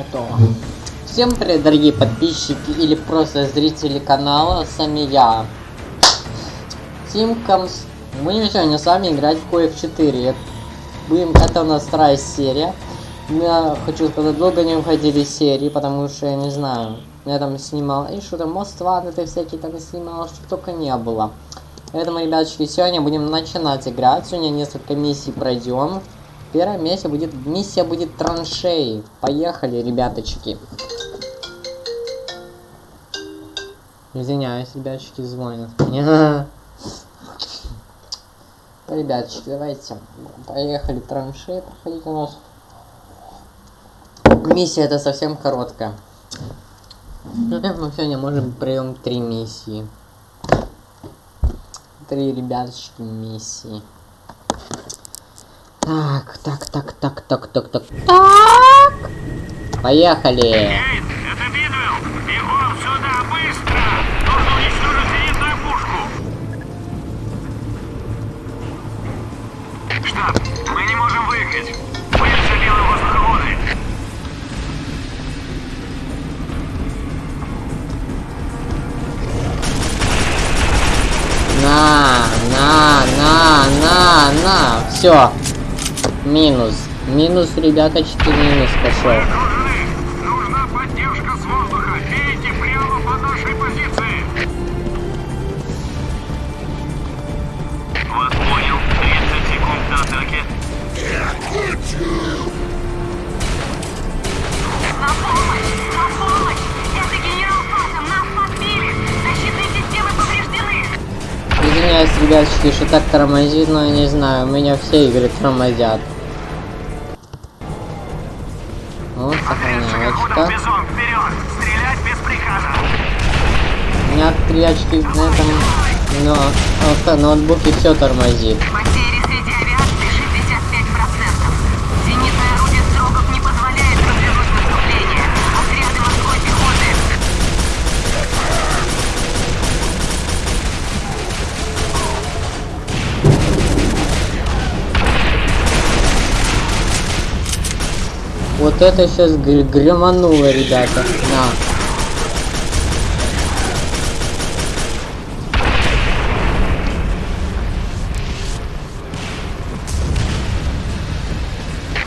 Готово. Всем привет, дорогие подписчики или просто зрители канала, с вами я, Тимкомс. Будем сегодня с вами играть в Коев 4. Будем, это у нас вторая серия. Я хочу сказать, долго не уходили серии, потому что я не знаю. Я там снимал, и что там, Most Wanted и всякие там снимал, что только не было. Поэтому, ребяточки, сегодня будем начинать играть. Сегодня несколько миссий пройдем. Первая миссия будет, миссия будет траншеи. Поехали, ребяточки. Извиняюсь, ребяточки, звонят мне. Ребяточки, давайте. Поехали траншеи проходить у нас. Миссия это совсем короткая. Мы сегодня можем пройдем три миссии. Три ребяточки миссии. Так, так, так, так, так, так, так, так. Поехали. На, на, на, на. Все. Минус. Минус, ребяточки, минус пошел. Ребяточки, что так тормозит, но я не знаю, у меня все игры тормозят. Вот, без приказа! У меня три очки на этом, но авто- ноутбуке все тормозит. Вот это сейчас гремануло, ребята. На.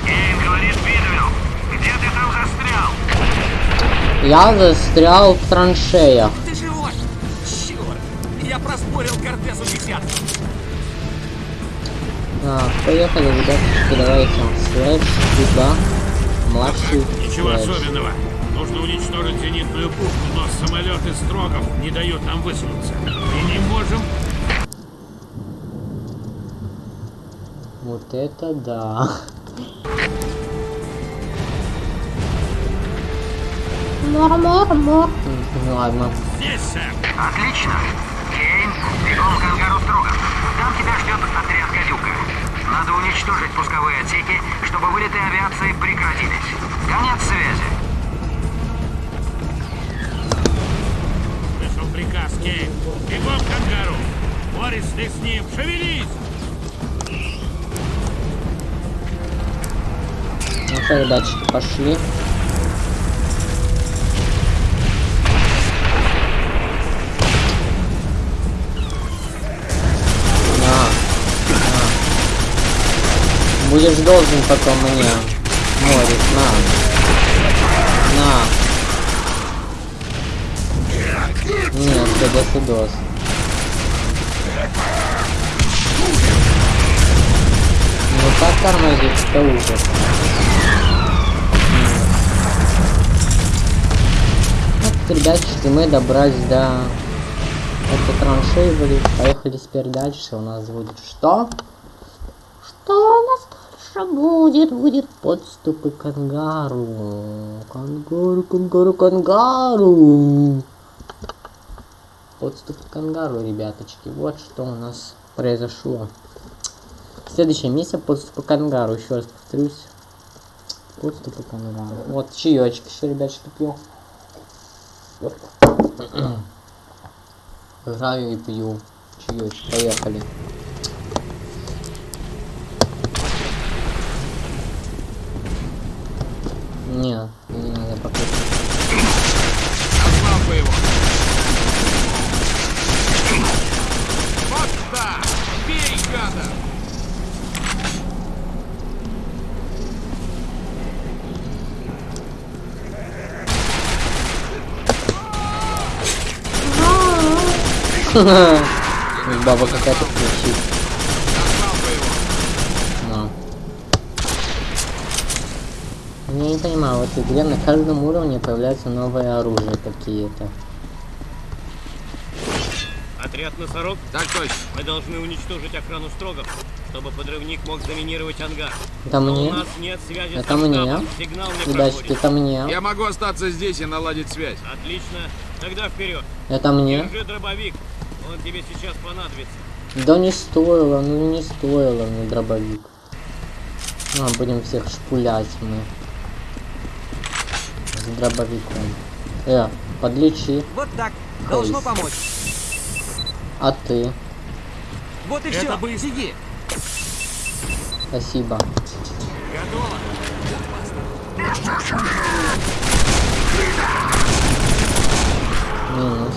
Кейн говорит Бидвелл, где ты там застрял? Я застрял в траншеях. Ты живой? Черт! Я проспорил Кортесу десятку. А, поехали, ребяточки, давайте. Слэш, сюда. Младший. Ничего слэш. особенного. Нужно уничтожить зенитную пушку, но самолеты Строгов не дают нам высунуться. И не можем... Вот это да. Мур-мур-мур. Ну ладно. Здесь, сэр. Отлично. Кейн, бегом к ангару Строгов. Там тебя ждет отряд «Гадюка». Надо уничтожить пусковые отсеки, чтобы вылеты авиации прекратились. Конец связи. Слышал приказ, Кейн. Бегом к ангару. Борис, ты с ним. Шевелись! Ну что, ребяточки, пошли. Будешь должен потом мне, Морис, на. На. Нет, до свидос. Ну так тормозить, это ужас. Вот, ребятчики, мы добрались до этой траншеи, были. Поехали теперь дальше. У нас будет что? Что у нас дальше будет? Будет подступы к ангару. Кангару, кангару, кангару. Подступы к ангару, ребяточки. Вот что у нас произошло. Следующая миссия подступы к ангару. Еще раз повторюсь. Подступы к ангару. Вот чаечек еще, ребяточки, пью. Играю и пью. Чаечек. Поехали. Не, не надо пока. Назвал бы его. Вот так! Бей, гада! Баба какая-то кричит. Не понимаю, в этой игре на каждом уровне появляются новые оружия какие-то. Отряд носорог, Так точно. мы должны уничтожить охрану строгов, чтобы подрывник мог заминировать ангар. Это Но у мне? нас нет связи Это со мне? Сигнал не проходит. это мне. Я могу остаться здесь и наладить связь. Отлично. Тогда вперед. Это мне. Держи дробовик. Он тебе сейчас понадобится. Да не стоило, ну не стоило мне дробовик. Ну, а будем всех шпулять мы. С дробовиком. Э, подлечи. Вот так. Должно Эй. помочь. А ты? Вот и Это все. быстро. Беги. Спасибо. Готово. Минус.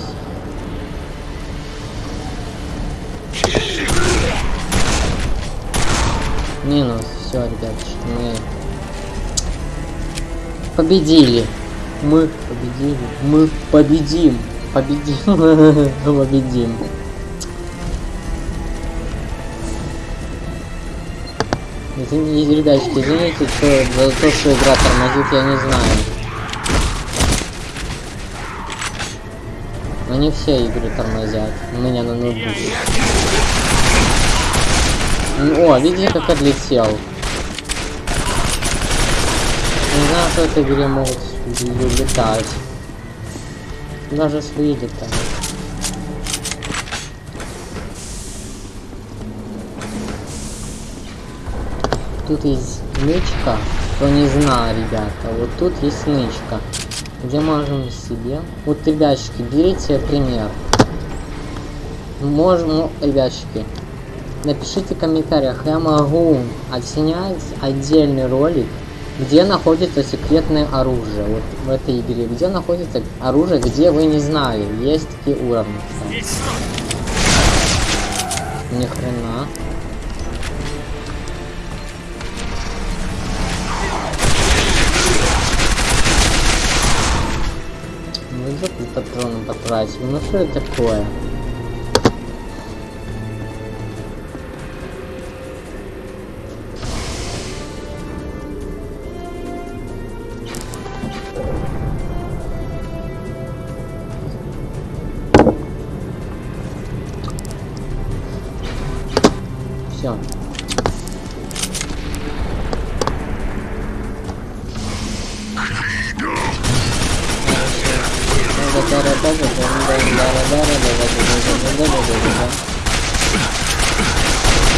Минус. Все, ребятушки, мы победили. Мы победили. Мы победим. Победим. Победим. Извините, ребятки, извините что, за то, что игра тормозит, я не знаю. Но не все игры тормозят. У меня на ноутбуке. О, видите, как отлетел. Не знаю, что в этой игре могут летать. Даже свои летают. Тут есть нычка. Кто не знал, ребята, вот тут есть нычка. Где можем себе... Вот, ребятчики, берите пример. Можем, ну, ребятчики, напишите в комментариях, я могу отснять отдельный ролик, где находится секретное оружие, вот в этой игре, где находится оружие, где вы не знали, есть такие уровни. Ни хрена. Ну идёт и патроны потратил. Ну что это такое?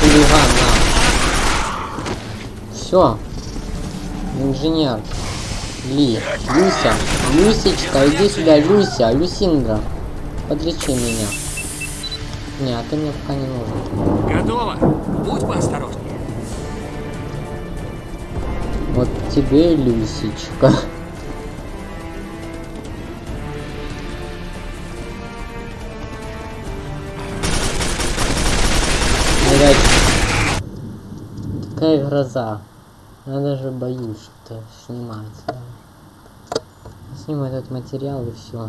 Хулиган, Все. Инженер. Ли. Люся. Люсечка, иди сюда, Люся. Люсиндра. Подлечи меня. Нет, ты мне пока не нужен. Готово. Будь поосторожнее. Вот тебе, Люсечка. Такая гроза. Я даже боюсь что снимать. Сниму этот материал и все.